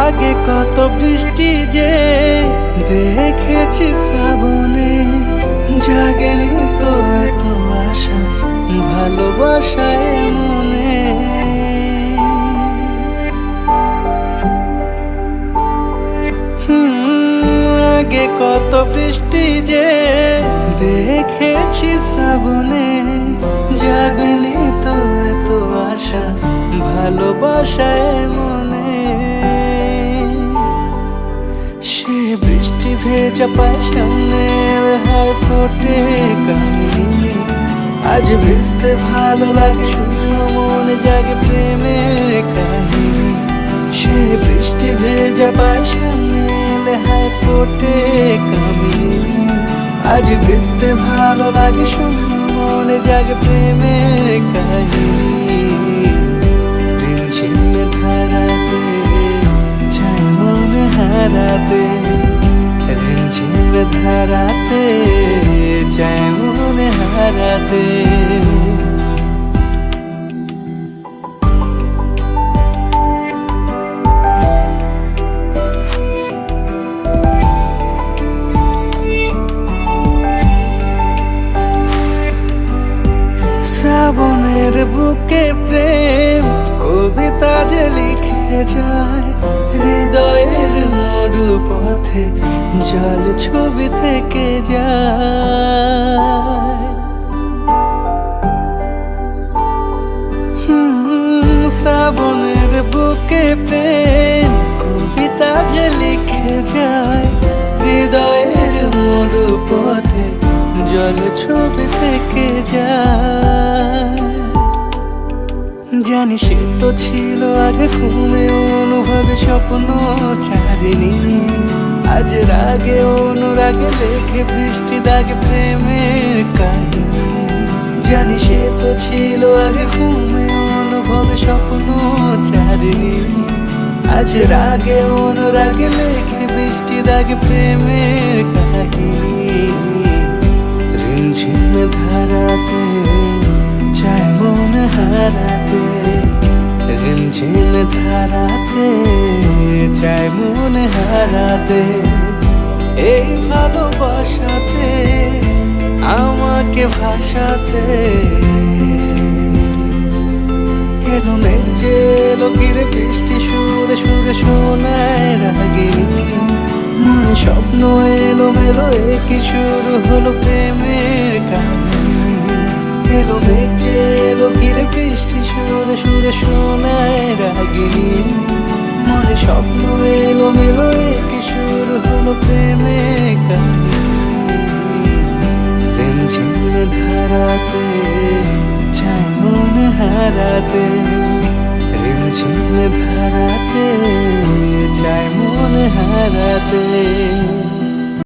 আগে কত বৃষ্টি যে দেখেছি শ্রাবণে জাগেনি তো এত আশা ভালোবাসায় মনে আগে কত বৃষ্টি যে দেখেছি শ্রাবণে জাগেনি তো এত আশা ভালোবাসায় মনে ভেজা পায় সামনে হায় ফোটে কামিনী আজ ভিজতে ভালো লাগে শূন্য মনে জাগে প্রেমের কাহিনী সে বৃষ্টি ভেজা পায় সামনে হায় ফোটে কামিনী আজ ভিজতে ভালো লাগে শূন্য মনে জাগে প্রেমের কাহিনী রিমঝিম ধারাতে চাই মনে হারাতে শ্রাবণের বুকে প্রেম কবিতা যে লিখে যায় পথে জল ছবি থেকে যায়। শ্রাবণের বুকে প্রেম কবিতা যে লিখে যায়, হৃদয়ের মরু পথে জল ছবি থেকে যায়। জানি সে তো ছিল আগে ঘুমে অনুভবে স্বপ্ন ছাড়িনি। আজ রাগে অনুরাগে দেখে বৃষ্টি দাগে প্রেমের কাহিনী জানি সে তো ছিল আগে ঘুমে অনুভবে স্বপ্ন ছাড়িনি। আজ রাগে অনুরাগে লেখে বৃষ্টি দাগে প্রেমের কাহিনী ধারাতে চাই মন হারাতে। রিমঝিম ধারাতে চাই মন হারাতে, এই ভালোবাসাতে, আমাকে ভাসাতে। মেঘে এলো ঘিরে বৃষ্টি সুরে সুরে শোনায় রাগিনী মনে স্বপ্ন এলো মেলো একই শুরু হলো প্রেমের কাহিনী। এলো মেঘে এলো বৃষ্টি সুরে সুরে শোনায় রাগিনী মনে স্বপ্ন এলো মেলো একই শুরু হলো প্রেমে রিমঝিম ধারাতে চাই মন হারাতে রিমঝিম ধারাতে চাই মন হারাতে।